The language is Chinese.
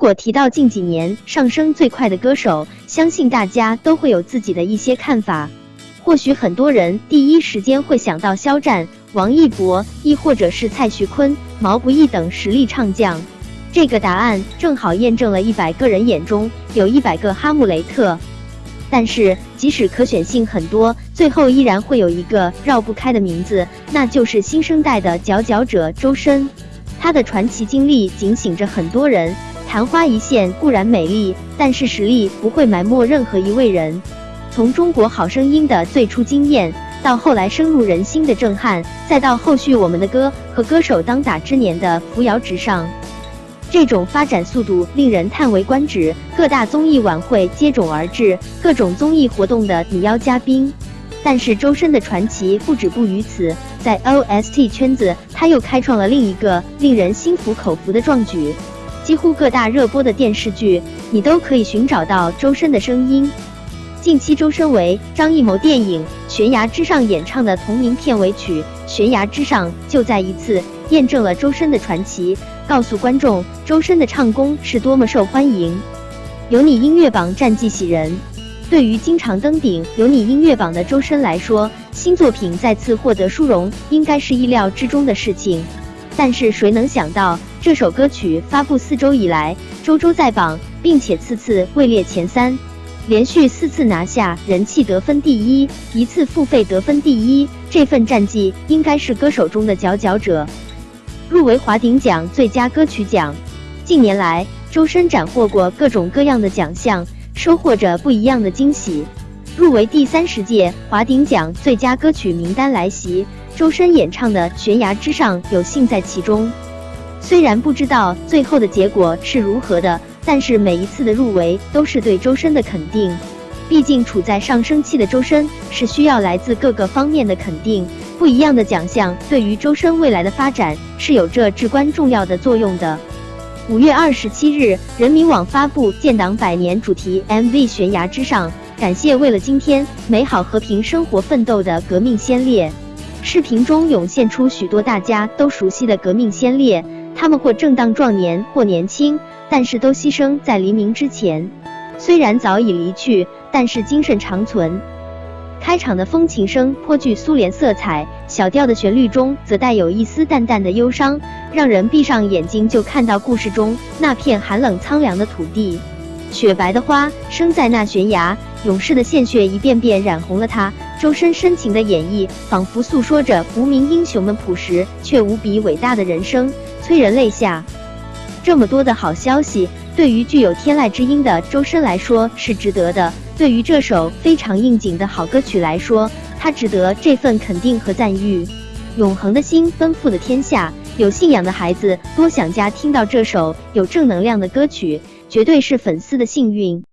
如果提到近几年上升最快的歌手，相信大家都会有自己的一些看法。或许很多人第一时间会想到肖战、王一博，亦或者是蔡徐坤、毛不易等实力唱将。这个答案正好验证了一百个人眼中有一百个哈姆雷特。但是，即使可选性很多，最后依然会有一个绕不开的名字，那就是新生代的佼佼者周深。他的传奇经历警醒着很多人。昙花一现固然美丽，但是实力不会埋没任何一位人。从中国好声音的最初惊艳，到后来深入人心的震撼，再到后续我们的歌和歌手当打之年的扶摇直上。这种发展速度令人叹为观止，各大综艺晚会接踵而至，各种综艺活动的拟邀嘉宾。但是周深的传奇不止步于此，在 OST 圈子，他又开创了另一个令人心服口服的壮举。几乎各大热播的电视剧，你都可以寻找到周深的声音。近期，周深为张艺谋电影《悬崖之上》演唱的同名片尾曲《悬崖之上》，就再一次验证了周深的传奇。告诉观众，周深的唱功是多么受欢迎。有你音乐榜战绩喜人，对于经常登顶有你音乐榜的周深来说，新作品再次获得殊荣，应该是意料之中的事情。但是谁能想到，这首歌曲发布四周以来，周周在榜，并且次次位列前三，连续四次拿下人气得分第一，一次付费得分第一，这份战绩应该是歌手中的佼佼者。入围华鼎奖最佳歌曲奖。近年来，周深斩获过各种各样的奖项，收获着不一样的惊喜。入围第三十届华鼎奖最佳歌曲名单来袭，周深演唱的《悬崖之上》有幸在其中。虽然不知道最后的结果是如何的，但是每一次的入围都是对周深的肯定。毕竟处在上升期的周深是需要来自各个方面的肯定。不一样的奖项对于周深未来的发展是有着至关重要的作用的。五月二十七日，人民网发布建党百年主题 MV《悬崖之上》，感谢为了今天美好和平生活奋斗的革命先烈。视频中涌现出许多大家都熟悉的革命先烈，他们或正当壮年，或年轻，但是都牺牲在黎明之前。虽然早已离去，但是精神长存。开场的风琴声颇具苏联色彩，小调的旋律中则带有一丝淡淡的忧伤，让人闭上眼睛就看到故事中那片寒冷苍凉的土地。雪白的花生在那悬崖，勇士的鲜血一遍遍染红了它。周深深情的演绎，仿佛诉说着无名英雄们朴实却无比伟大的人生，催人泪下。这么多的好消息，对于具有天籁之音的周深来说是值得的。对于这首非常应景的好歌曲来说，它值得这份肯定和赞誉。永恒的心奔赴的天下，有信仰的孩子多想家听到这首有正能量的歌曲，绝对是粉丝的幸运。